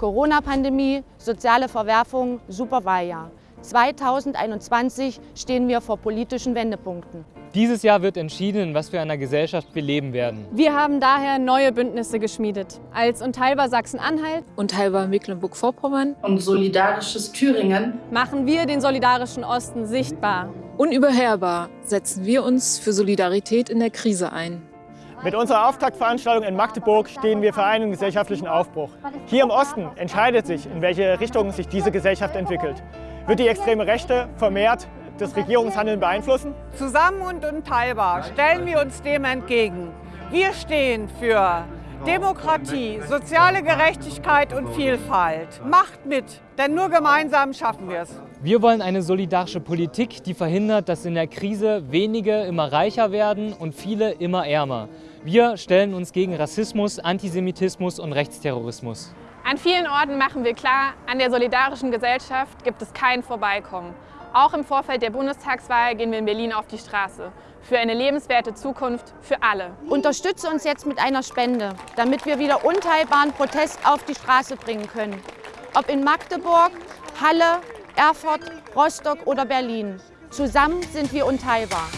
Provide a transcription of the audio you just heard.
Corona-Pandemie, soziale Verwerfung, Superwahljahr. 2021 stehen wir vor politischen Wendepunkten. Dieses Jahr wird entschieden, in was für einer Gesellschaft wir leben werden. Wir haben daher neue Bündnisse geschmiedet. Als Unteilbar Sachsen-Anhalt, Unteilbar Mecklenburg-Vorpommern und Solidarisches Thüringen machen wir den solidarischen Osten sichtbar. Unüberhörbar setzen wir uns für Solidarität in der Krise ein. Mit unserer Auftaktveranstaltung in Magdeburg stehen wir für einen gesellschaftlichen Aufbruch. Hier im Osten entscheidet sich, in welche Richtung sich diese Gesellschaft entwickelt. Wird die extreme Rechte vermehrt das Regierungshandeln beeinflussen? Zusammen und unteilbar stellen wir uns dem entgegen. Wir stehen für Demokratie, soziale Gerechtigkeit und Vielfalt. Macht mit, denn nur gemeinsam schaffen wir es. Wir wollen eine solidarische Politik, die verhindert, dass in der Krise wenige immer reicher werden und viele immer ärmer. Wir stellen uns gegen Rassismus, Antisemitismus und Rechtsterrorismus. An vielen Orten machen wir klar, an der solidarischen Gesellschaft gibt es kein Vorbeikommen. Auch im Vorfeld der Bundestagswahl gehen wir in Berlin auf die Straße. Für eine lebenswerte Zukunft für alle. Unterstütze uns jetzt mit einer Spende, damit wir wieder unteilbaren Protest auf die Straße bringen können. Ob in Magdeburg, Halle, Erfurt, Rostock oder Berlin. Zusammen sind wir unteilbar.